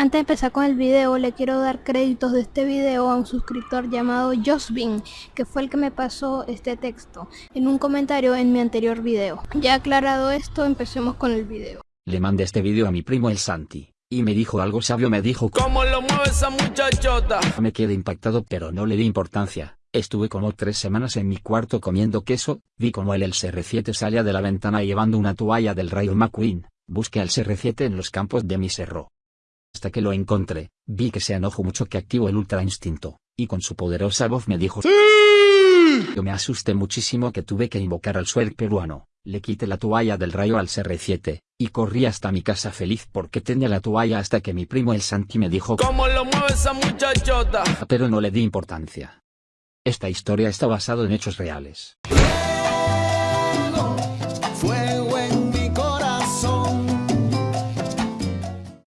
Antes de empezar con el video, le quiero dar créditos de este video a un suscriptor llamado Josbin, que fue el que me pasó este texto en un comentario en mi anterior video. Ya aclarado esto, empecemos con el video. Le mandé este video a mi primo el Santi, y me dijo algo sabio, me dijo ¿Cómo lo mueve esa muchachota? Me quedé impactado pero no le di importancia. Estuve como tres semanas en mi cuarto comiendo queso, vi como el CR7 salía de la ventana llevando una toalla del Rayo McQueen, busqué al CR7 en los campos de mi cerro. Hasta que lo encontré, vi que se enojó mucho que activó el ultra instinto, y con su poderosa voz me dijo Yo me asusté muchísimo que tuve que invocar al suer peruano, le quité la toalla del rayo al CR7, y corrí hasta mi casa feliz porque tenía la toalla hasta que mi primo el Santi me dijo ¿Cómo lo mueve esa muchachota? pero no le di importancia. Esta historia está basada en hechos reales.